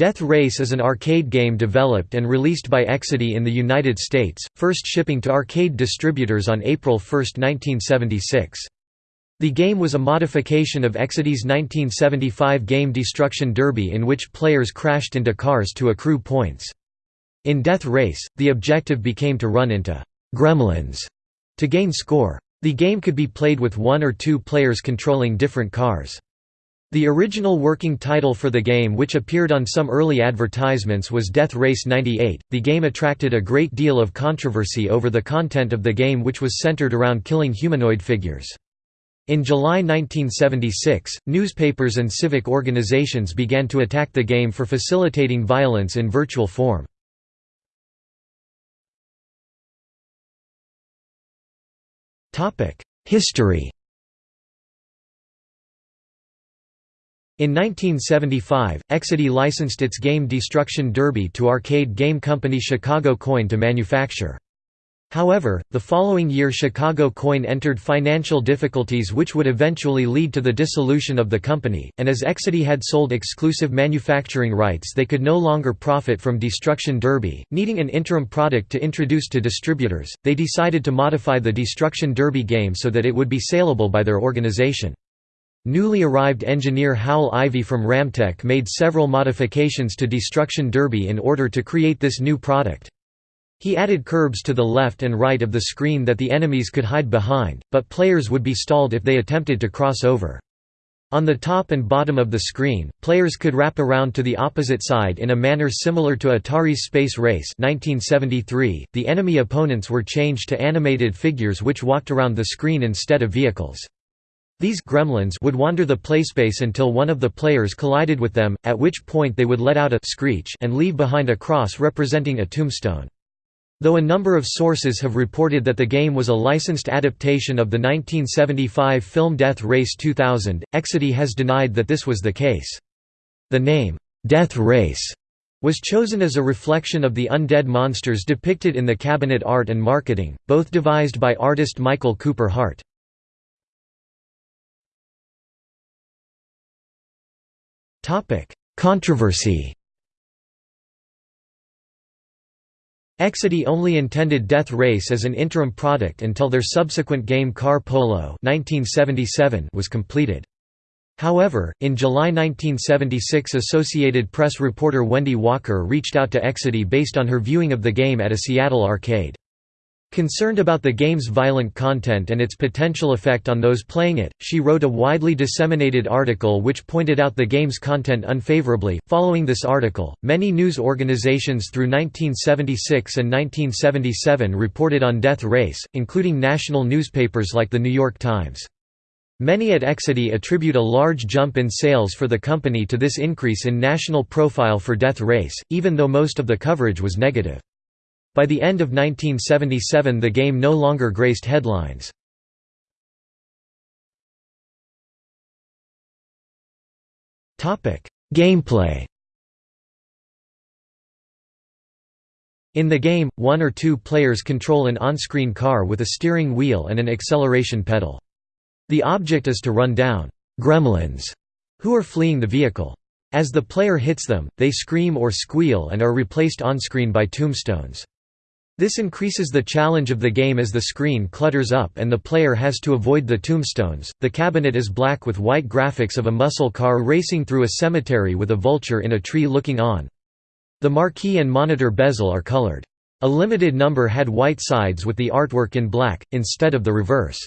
Death Race is an arcade game developed and released by Exidy in the United States, first shipping to arcade distributors on April 1, 1976. The game was a modification of Exidy's 1975 game Destruction Derby in which players crashed into cars to accrue points. In Death Race, the objective became to run into «gremlins» to gain score. The game could be played with one or two players controlling different cars. The original working title for the game which appeared on some early advertisements was Death Race 98. The game attracted a great deal of controversy over the content of the game which was centered around killing humanoid figures. In July 1976, newspapers and civic organizations began to attack the game for facilitating violence in virtual form. History In 1975, Exidy licensed its game Destruction Derby to arcade game company Chicago Coin to manufacture. However, the following year Chicago Coin entered financial difficulties which would eventually lead to the dissolution of the company, and as Exidy had sold exclusive manufacturing rights they could no longer profit from Destruction Derby, needing an interim product to introduce to distributors, they decided to modify the Destruction Derby game so that it would be saleable by their organization. Newly arrived engineer Howell Ivy from Ramtek made several modifications to Destruction Derby in order to create this new product. He added curbs to the left and right of the screen that the enemies could hide behind, but players would be stalled if they attempted to cross over. On the top and bottom of the screen, players could wrap around to the opposite side in a manner similar to Atari's Space Race 1973. .The enemy opponents were changed to animated figures which walked around the screen instead of vehicles. These gremlins would wander the playspace until one of the players collided with them, at which point they would let out a screech and leave behind a cross representing a tombstone. Though a number of sources have reported that the game was a licensed adaptation of the 1975 film Death Race 2000, Exidy has denied that this was the case. The name, Death Race, was chosen as a reflection of the undead monsters depicted in the cabinet art and marketing, both devised by artist Michael Cooper Hart. Topic: Controversy. Exidy only intended Death Race as an interim product until their subsequent game Car Polo 1977 was completed. However, in July 1976 Associated Press reporter Wendy Walker reached out to Exidy based on her viewing of the game at a Seattle arcade. Concerned about the game's violent content and its potential effect on those playing it, she wrote a widely disseminated article which pointed out the game's content unfavorably. Following this article, many news organizations through 1976 and 1977 reported on Death Race, including national newspapers like The New York Times. Many at Exidy attribute a large jump in sales for the company to this increase in national profile for Death Race, even though most of the coverage was negative. By the end of 1977 the game no longer graced headlines. Gameplay In the game, one or two players control an on-screen car with a steering wheel and an acceleration pedal. The object is to run down «gremlins» who are fleeing the vehicle. As the player hits them, they scream or squeal and are replaced on-screen by tombstones. This increases the challenge of the game as the screen clutters up and the player has to avoid the tombstones. The cabinet is black with white graphics of a muscle car racing through a cemetery with a vulture in a tree looking on. The marquee and monitor bezel are colored. A limited number had white sides with the artwork in black, instead of the reverse.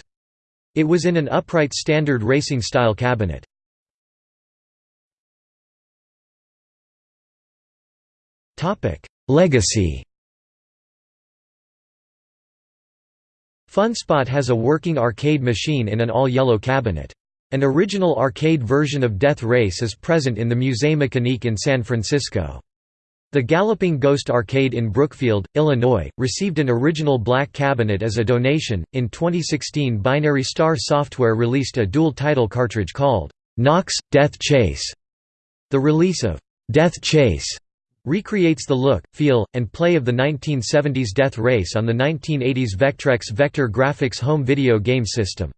It was in an upright standard racing style cabinet. Legacy FunSpot has a working arcade machine in an all-yellow cabinet. An original arcade version of Death Race is present in the Musée Mécanique in San Francisco. The Galloping Ghost Arcade in Brookfield, Illinois, received an original black cabinet as a donation. In 2016, Binary Star Software released a dual title cartridge called Knox Death Chase. The release of Death Chase recreates the look, feel, and play of the 1970s Death Race on the 1980s Vectrex Vector Graphics home video game system.